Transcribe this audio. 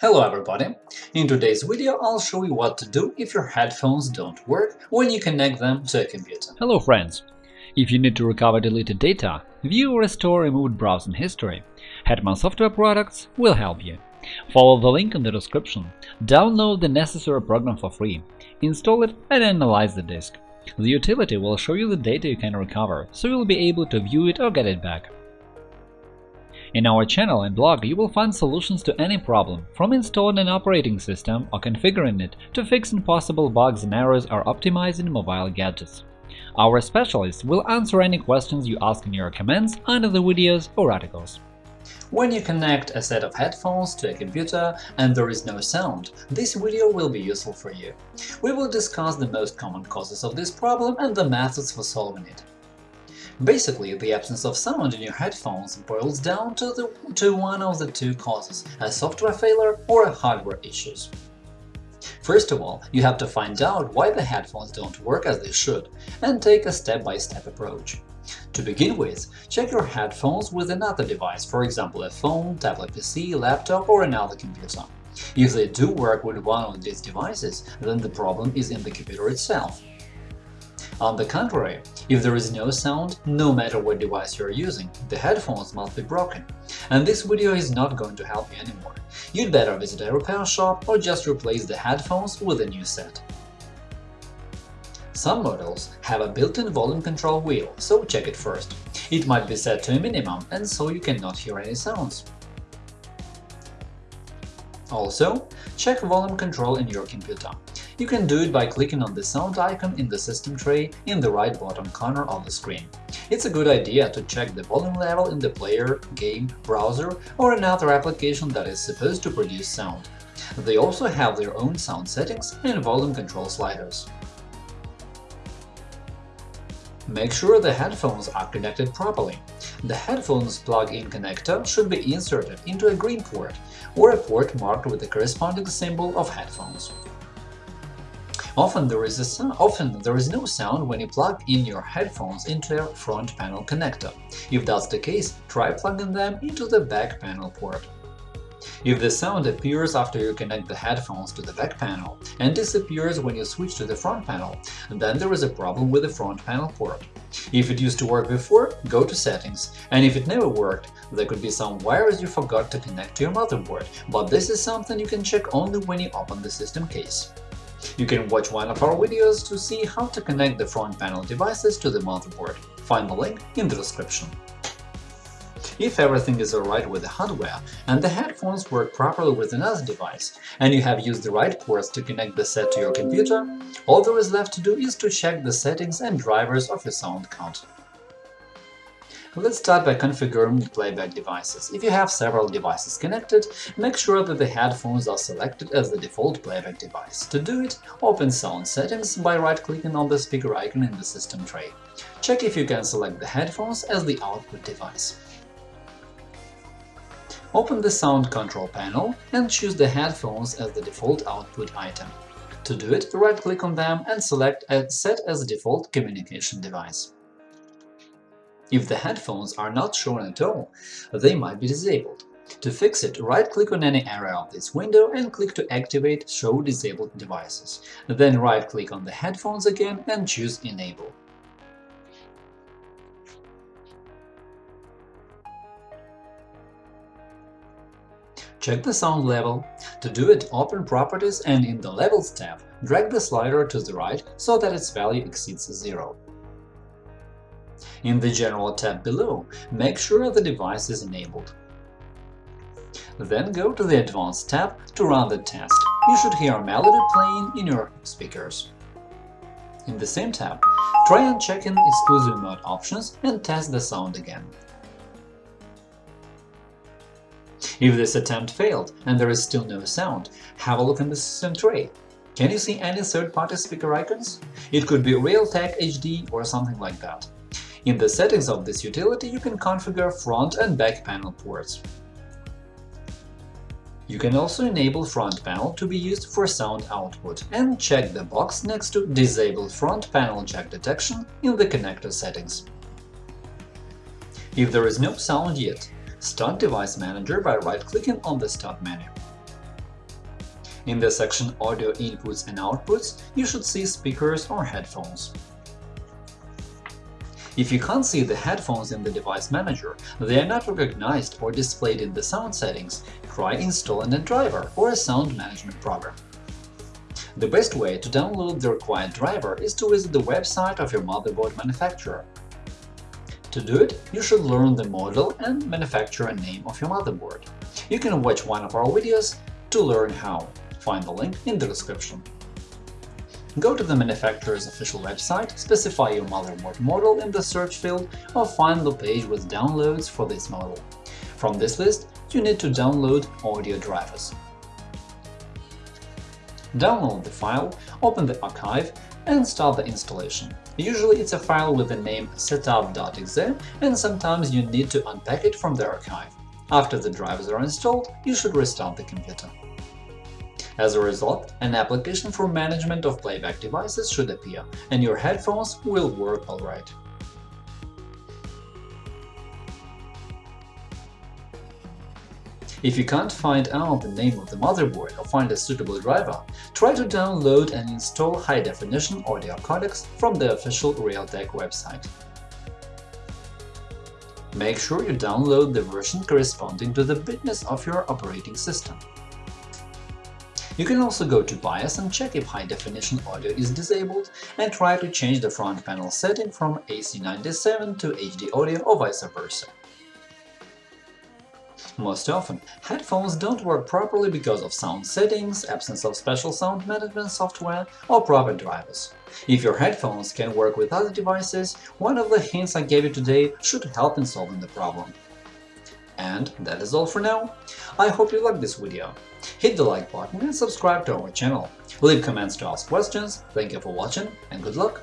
Hello everybody! In today's video I'll show you what to do if your headphones don't work when you connect them to a computer. Hello friends! If you need to recover deleted data, view or restore removed browsing history, Hetman Software Products will help you. Follow the link in the description, download the necessary program for free, install it and analyze the disk. The utility will show you the data you can recover, so you'll be able to view it or get it back. In our channel and blog you will find solutions to any problem, from installing an operating system or configuring it to fixing possible bugs and errors or optimizing mobile gadgets. Our specialists will answer any questions you ask in your comments under the videos or articles. When you connect a set of headphones to a computer and there is no sound, this video will be useful for you. We will discuss the most common causes of this problem and the methods for solving it. Basically, the absence of sound in your headphones boils down to, the, to one of the two causes – a software failure or a hardware issues. First of all, you have to find out why the headphones don't work as they should and take a step-by-step -step approach. To begin with, check your headphones with another device, for example a phone, tablet PC, laptop or another computer. If they do work with one of these devices, then the problem is in the computer itself. On the contrary, if there is no sound, no matter what device you are using, the headphones must be broken. And this video is not going to help you anymore. You'd better visit a repair shop or just replace the headphones with a new set. Some models have a built-in volume control wheel, so check it first. It might be set to a minimum, and so you cannot hear any sounds. Also, check volume control in your computer. You can do it by clicking on the sound icon in the system tray in the right bottom corner of the screen. It's a good idea to check the volume level in the player, game, browser or another application that is supposed to produce sound. They also have their own sound settings and volume control sliders. Make sure the headphones are connected properly. The headphones plug-in connector should be inserted into a green port or a port marked with the corresponding symbol of headphones. Often there is a often there is no sound when you plug in your headphones into a front panel connector. If that's the case, try plugging them into the back panel port. If the sound appears after you connect the headphones to the back panel and disappears when you switch to the front panel, then there is a problem with the front panel port. If it used to work before, go to Settings, and if it never worked, there could be some wires you forgot to connect to your motherboard, but this is something you can check only when you open the system case. You can watch one of our videos to see how to connect the front panel devices to the motherboard. Find the link in the description. If everything is alright with the hardware and the headphones work properly with another device, and you have used the right ports to connect the set to your computer, all there is left to do is to check the settings and drivers of your sound card. Let's start by configuring playback devices. If you have several devices connected, make sure that the headphones are selected as the default playback device. To do it, open Sound Settings by right-clicking on the speaker icon in the system tray. Check if you can select the headphones as the output device. Open the Sound Control panel and choose the headphones as the default output item. To do it, right-click on them and select Set as default communication device. If the headphones are not shown at all, they might be disabled. To fix it, right-click on any area of this window and click to activate Show Disabled Devices. Then right-click on the headphones again and choose Enable. Check the sound level. To do it, open Properties and in the Levels tab, drag the slider to the right so that its value exceeds zero. In the General tab below, make sure the device is enabled. Then go to the Advanced tab to run the test. You should hear a melody playing in your speakers. In the same tab, try unchecking exclusive mode options and test the sound again. If this attempt failed and there is still no sound, have a look in the system tray. Can you see any third-party speaker icons? It could be Realtek HD or something like that. In the settings of this utility, you can configure front and back panel ports. You can also enable front panel to be used for sound output and check the box next to Disable front panel jack detection in the connector settings. If there is no sound yet, start Device Manager by right-clicking on the Start menu. In the section Audio inputs and outputs, you should see speakers or headphones. If you can't see the headphones in the device manager, they are not recognized or displayed in the sound settings, try installing a driver or a sound management program. The best way to download the required driver is to visit the website of your motherboard manufacturer. To do it, you should learn the model and manufacturer name of your motherboard. You can watch one of our videos to learn how. Find the link in the description. Go to the manufacturer's official website, specify your motherboard model in the search field, or find the page with downloads for this model. From this list, you need to download audio drivers. Download the file, open the archive, and start the installation. Usually it's a file with the name setup.exe, and sometimes you need to unpack it from the archive. After the drivers are installed, you should restart the computer. As a result, an application for management of playback devices should appear, and your headphones will work alright. If you can't find out the name of the motherboard or find a suitable driver, try to download and install high-definition audio codecs from the official Realtek website. Make sure you download the version corresponding to the bitness of your operating system. You can also go to BIOS and check if high-definition audio is disabled and try to change the front panel setting from AC97 to HD audio or vice versa. Most often, headphones don't work properly because of sound settings, absence of special sound management software, or proper drivers. If your headphones can work with other devices, one of the hints I gave you today should help in solving the problem. And that is all for now. I hope you liked this video. Hit the like button and subscribe to our channel. Leave comments to ask questions. Thank you for watching and good luck!